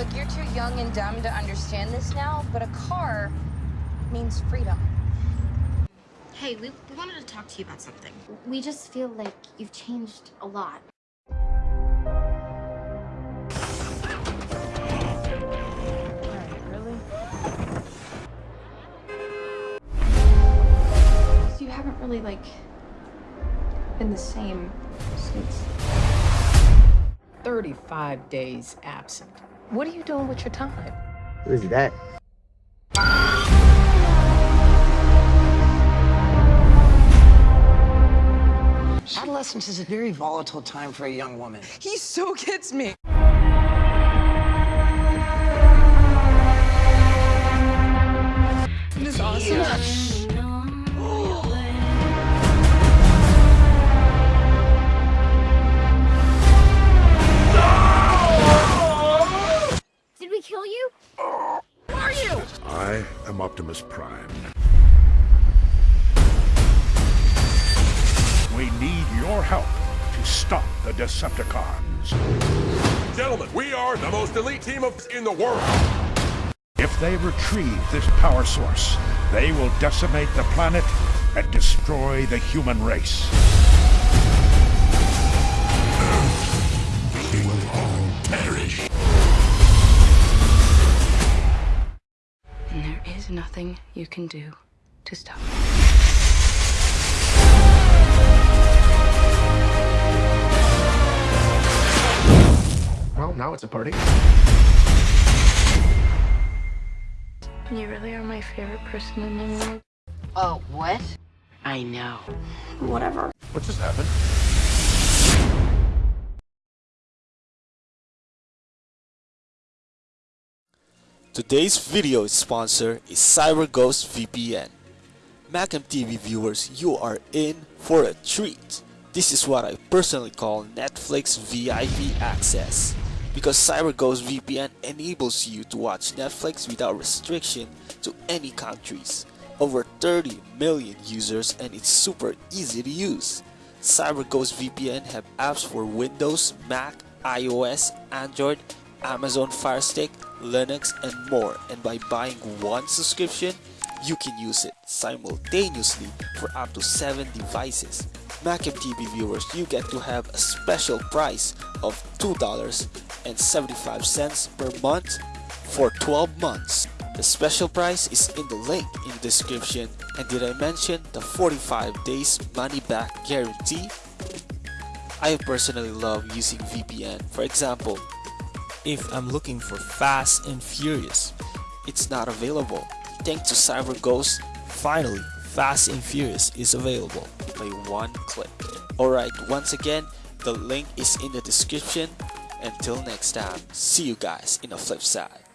Look, you're too young and dumb to understand this now, but a car means freedom. Hey, we, we wanted to talk to you about something. We just feel like you've changed a lot. Really? You haven't really, like, been the same since. 35 days absent. What are you doing with your time? Who is that? Adolescence is a very volatile time for a young woman. He so gets me. Isn't this awesome? I Optimus Prime. We need your help to stop the Decepticons. Gentlemen, we are the most elite team of in the world. If they retrieve this power source, they will decimate the planet and destroy the human race. And there is nothing you can do to stop me. Well, now it's a party. You really are my favorite person in the world. Oh, what? I know. Whatever. What just happened? Today's video sponsor is CyberGhost VPN. Macam TV viewers, you are in for a treat. This is what I personally call Netflix VIP access. Because CyberGhost VPN enables you to watch Netflix without restriction to any countries. Over 30 million users and it's super easy to use. CyberGhost VPN have apps for Windows, Mac, iOS, Android, Amazon Fire Stick, Linux, and more. And by buying one subscription, you can use it simultaneously for up to 7 devices. Macam TV viewers, you get to have a special price of $2.75 per month for 12 months. The special price is in the link in the description. And did I mention the 45 days money back guarantee? I personally love using VPN. For example, if I'm looking for Fast and Furious, it's not available. Thanks to CyberGhost, finally, Fast and Furious is available by one click. Alright, once again, the link is in the description. Until next time, see you guys in the flip side.